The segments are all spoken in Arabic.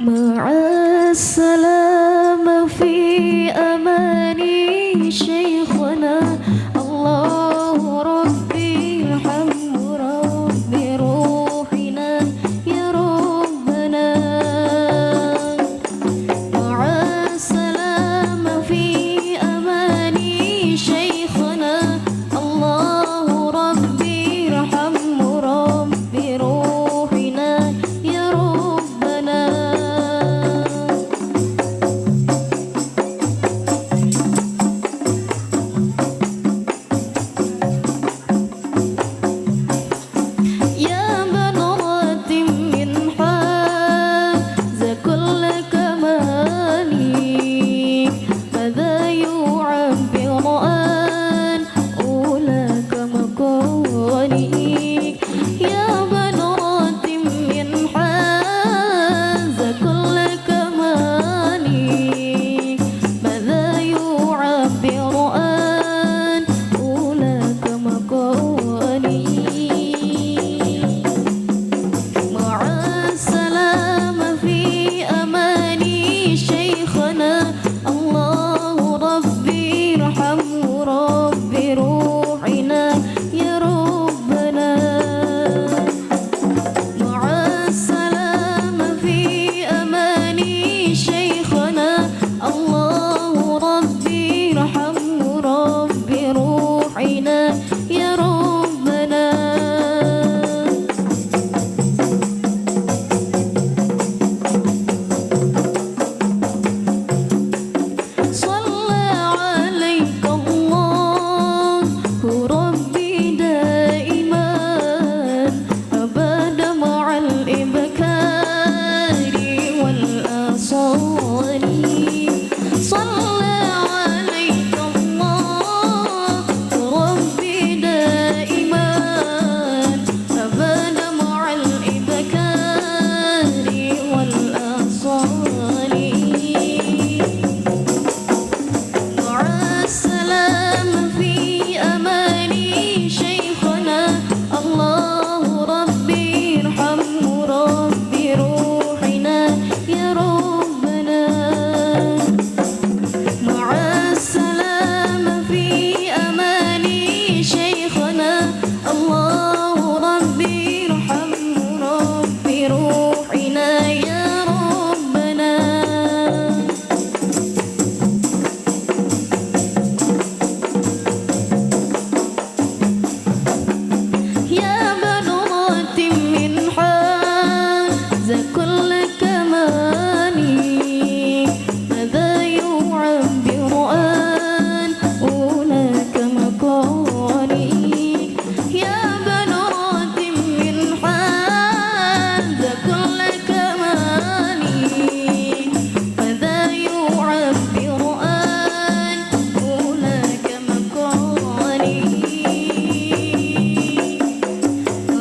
مع السلامة.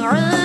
are.